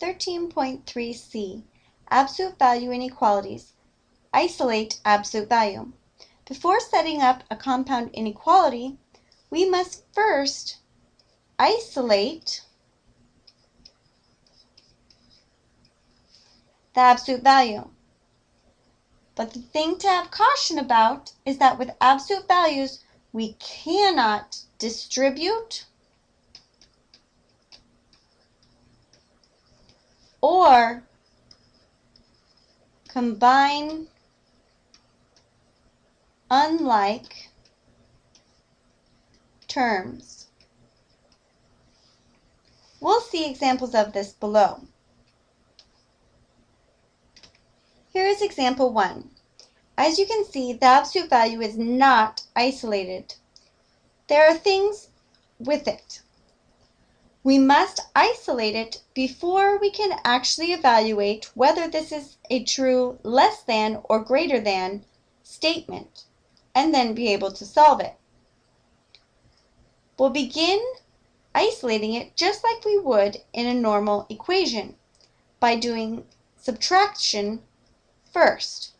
13.3c, absolute value inequalities. Isolate absolute value. Before setting up a compound inequality, we must first isolate the absolute value. But the thing to have caution about is that with absolute values, we cannot distribute or combine unlike terms. We'll see examples of this below. Here is example 1. As you can see, the absolute value is not isolated. There are things with it. We must isolate it before we can actually evaluate whether this is a true less than or greater than statement, and then be able to solve it. We'll begin isolating it just like we would in a normal equation by doing subtraction first.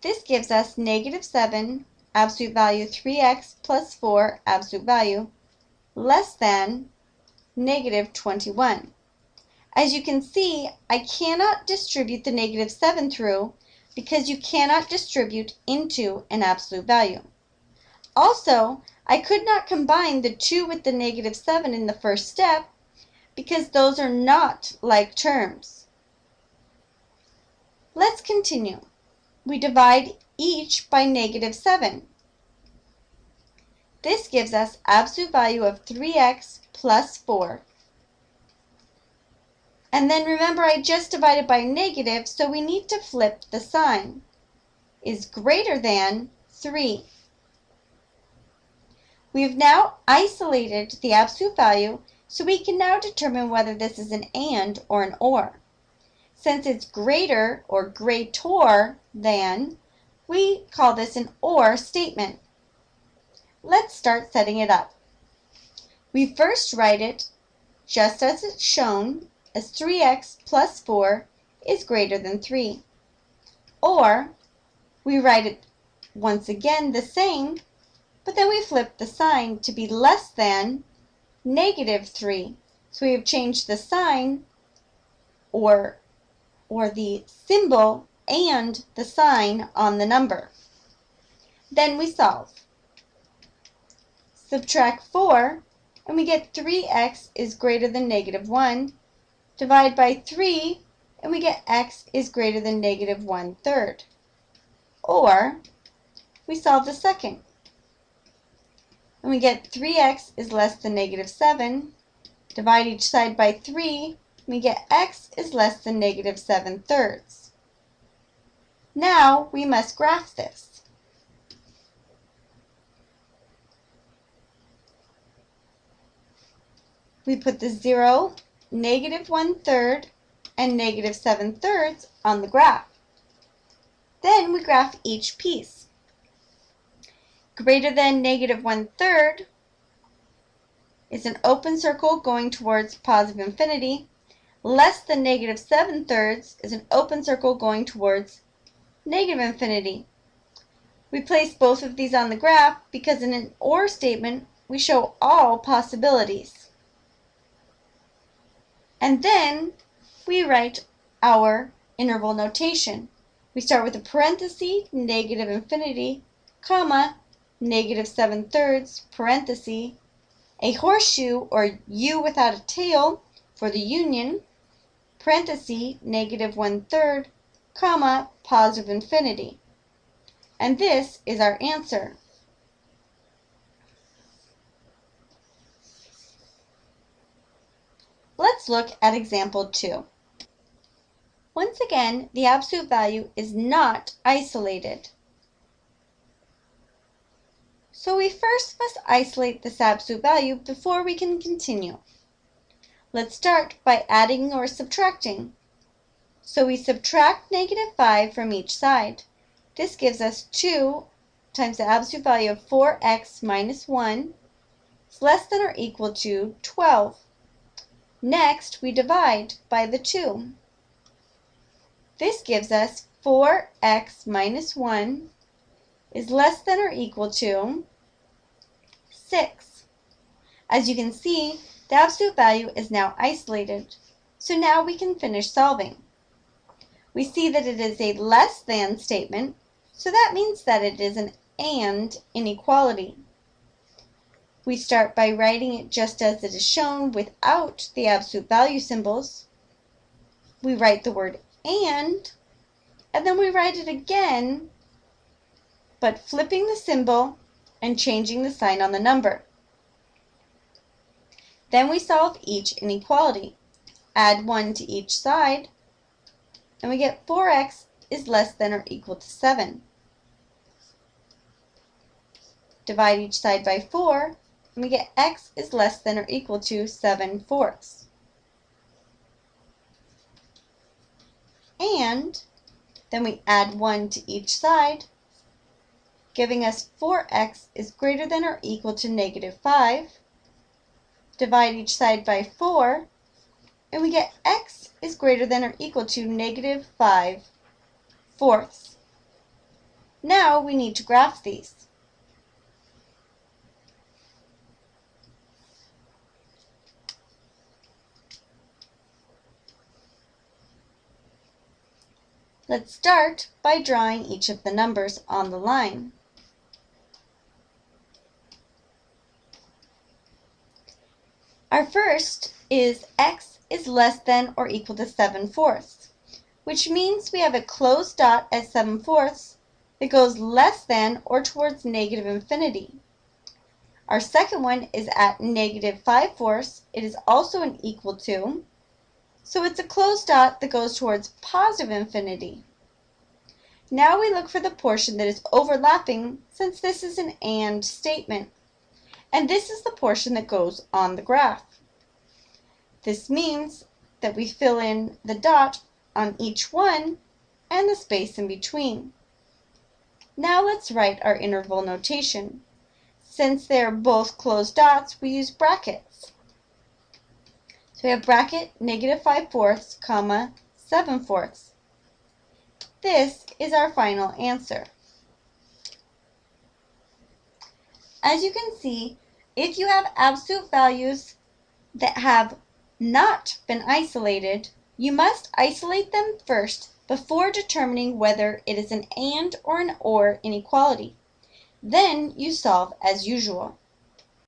This gives us negative 7 absolute value 3x plus 4 absolute value less than negative 21. As you can see, I cannot distribute the negative 7 through because you cannot distribute into an absolute value. Also, I could not combine the 2 with the negative 7 in the first step because those are not like terms. Let's continue. We divide each by negative 7. This gives us absolute value of 3x plus 4. And then remember I just divided by negative, so we need to flip the sign. Is greater than 3. We have now isolated the absolute value, so we can now determine whether this is an AND or an OR. Since it's greater or greater than, we call this an OR statement. Let's start setting it up. We first write it just as it's shown as 3x plus 4 is greater than 3. Or we write it once again the same, but then we flip the sign to be less than negative 3. So we have changed the sign or, or the symbol and the sign on the number. Then we solve. Subtract 4, and we get 3x is greater than negative 1. Divide by 3, and we get x is greater than negative 1 third. Or, we solve the second. And we get 3x is less than negative 7. Divide each side by 3, and we get x is less than negative 7 thirds. Now we must graph this. We put the 0, negative 1 third, and negative 7 thirds on the graph. Then we graph each piece. Greater than negative 1 third is an open circle going towards positive infinity. Less than negative 7 thirds is an open circle going towards negative infinity. We place both of these on the graph because in an OR statement, we show all possibilities. And then we write our interval notation. We start with a parenthesis, negative infinity, comma, negative 7 thirds, parenthesis, a horseshoe or U without a tail for the union, parenthesis, negative 1 third, comma, positive infinity. And this is our answer. Let's look at example 2. Once again, the absolute value is not isolated. So we first must isolate this absolute value before we can continue. Let's start by adding or subtracting. So we subtract negative 5 from each side. This gives us 2 times the absolute value of 4x minus 1 is less than or equal to 12. Next, we divide by the 2. This gives us 4x minus 1 is less than or equal to 6. As you can see, the absolute value is now isolated, so now we can finish solving. We see that it is a less than statement, so that means that it is an and inequality. We start by writing it just as it is shown without the absolute value symbols. We write the word and, and then we write it again, but flipping the symbol and changing the sign on the number. Then we solve each inequality. Add 1 to each side, and we get 4x is less than or equal to 7. Divide each side by 4, and we get x is less than or equal to 7 fourths. And then we add 1 to each side, giving us 4x is greater than or equal to negative 5 divide each side by 4, and we get x is greater than or equal to negative 5 fourths. Now we need to graph these. Let's start by drawing each of the numbers on the line. Our first is x is less than or equal to 7 fourths, which means we have a closed dot at 7 fourths that goes less than or towards negative infinity. Our second one is at negative 5 fourths. It is also an equal to, so it's a closed dot that goes towards positive infinity. Now we look for the portion that is overlapping since this is an AND statement and this is the portion that goes on the graph. This means that we fill in the dot on each one and the space in between. Now let's write our interval notation. Since they're both closed dots, we use brackets. So we have bracket negative 5 fourths, comma, 7 fourths. This is our final answer. As you can see, if you have absolute values that have not been isolated, you must isolate them first before determining whether it is an AND or an OR inequality. Then you solve as usual.